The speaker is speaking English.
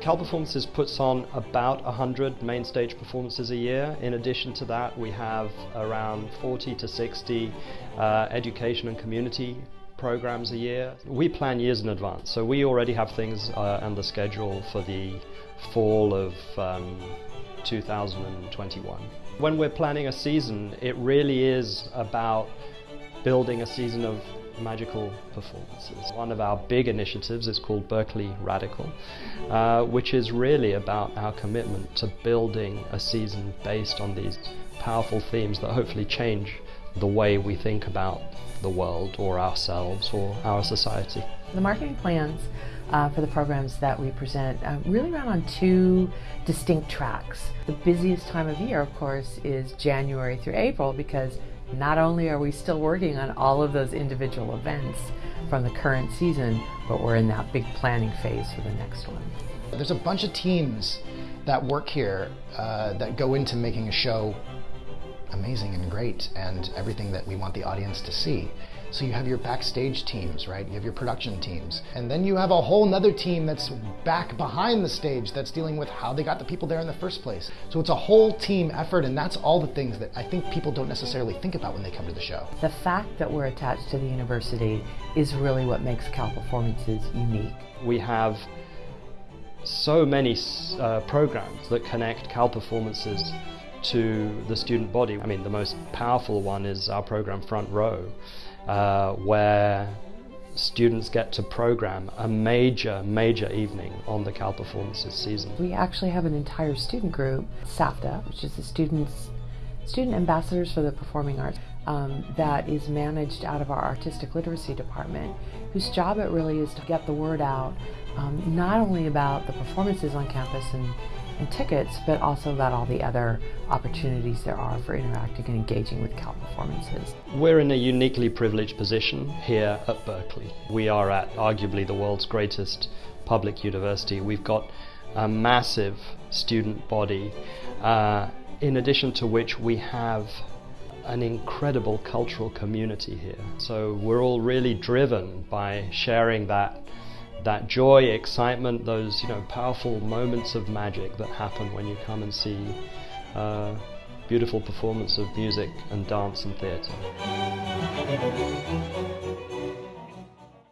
Cal Performances puts on about 100 main stage performances a year. In addition to that, we have around 40 to 60 uh, education and community programs a year. We plan years in advance, so we already have things uh, on the schedule for the fall of um, 2021. When we're planning a season, it really is about building a season of magical performances. One of our big initiatives is called Berkeley Radical, uh, which is really about our commitment to building a season based on these powerful themes that hopefully change the way we think about the world or ourselves or our society. The marketing plans uh, for the programs that we present uh, really run on two distinct tracks. The busiest time of year, of course, is January through April because not only are we still working on all of those individual events from the current season, but we're in that big planning phase for the next one. There's a bunch of teams that work here uh, that go into making a show amazing and great and everything that we want the audience to see. So you have your backstage teams, right? You have your production teams. And then you have a whole nother team that's back behind the stage that's dealing with how they got the people there in the first place. So it's a whole team effort and that's all the things that I think people don't necessarily think about when they come to the show. The fact that we're attached to the university is really what makes Cal Performances unique. We have so many uh, programs that connect Cal Performances to the student body. I mean, the most powerful one is our program Front Row, uh, where students get to program a major, major evening on the Cal Performances season. We actually have an entire student group, SAFTA, which is the students, student ambassadors for the performing arts, um, that is managed out of our artistic literacy department, whose job it really is to get the word out, um, not only about the performances on campus and and tickets, but also about all the other opportunities there are for interacting and engaging with Cal performances. We're in a uniquely privileged position here at Berkeley. We are at arguably the world's greatest public university. We've got a massive student body, uh, in addition to which we have an incredible cultural community here. So we're all really driven by sharing that that joy, excitement, those you know powerful moments of magic that happen when you come and see uh, beautiful performance of music and dance and theatre.